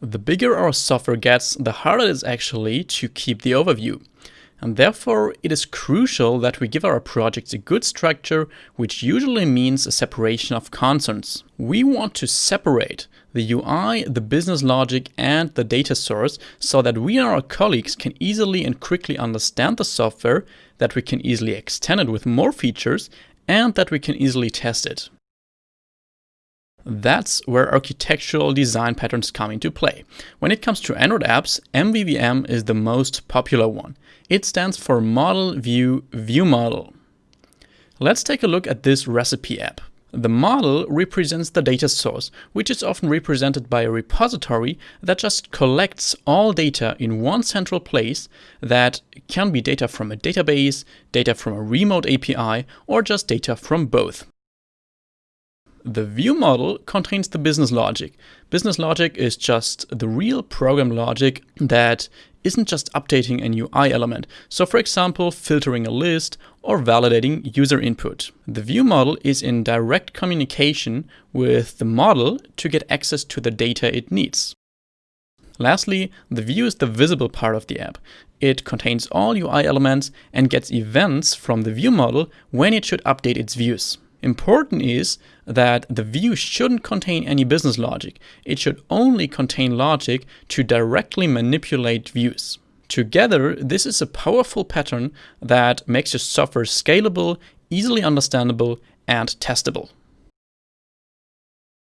The bigger our software gets, the harder it is actually to keep the overview. And therefore, it is crucial that we give our projects a good structure, which usually means a separation of concerns. We want to separate the UI, the business logic, and the data source so that we and our colleagues can easily and quickly understand the software, that we can easily extend it with more features, and that we can easily test it. That's where architectural design patterns come into play. When it comes to Android apps, MVVM is the most popular one. It stands for Model View View Model. Let's take a look at this recipe app. The model represents the data source, which is often represented by a repository that just collects all data in one central place that can be data from a database, data from a remote API, or just data from both. The view model contains the business logic. Business logic is just the real program logic that isn't just updating a UI element. So for example, filtering a list or validating user input. The view model is in direct communication with the model to get access to the data it needs. Lastly, the view is the visible part of the app. It contains all UI elements and gets events from the view model when it should update its views. Important is that the view shouldn't contain any business logic. It should only contain logic to directly manipulate views. Together, this is a powerful pattern that makes your software scalable, easily understandable, and testable.